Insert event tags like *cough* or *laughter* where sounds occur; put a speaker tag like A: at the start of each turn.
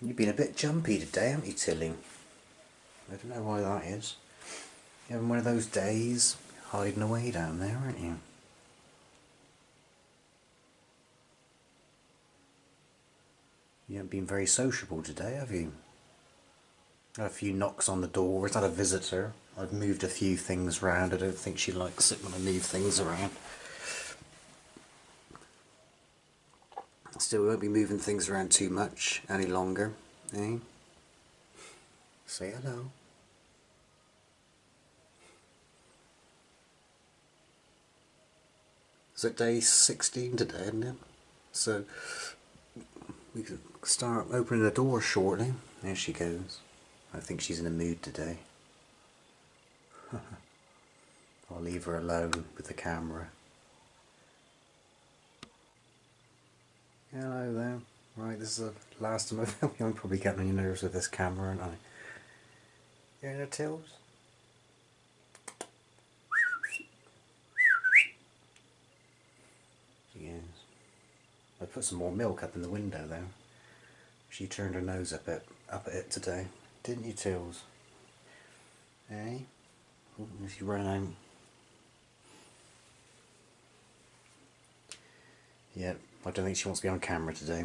A: You've been a bit jumpy today, haven't you, Tilly? I don't know why that is. You're having one of those days hiding away down there, aren't you? You haven't been very sociable today, have you? Had a few knocks on the door. Is that a visitor? I've moved a few things around. I don't think she likes it when I move things around. Still, we won't be moving things around too much any longer, eh? Say hello. Is it day 16 today, isn't it? So, we can start opening the door shortly. There she goes. I think she's in a mood today. *laughs* I'll leave her alone with the camera. Hello there. Right, this is the last time *laughs* I've I'm probably getting on your nerves with this camera, aren't I? You the tills? Yes. I put some more milk up in the window though. She turned her nose up at up at it today, didn't you, Tills? Eh? Oh, she ran out. Yeah, I don't think she wants to be on camera today.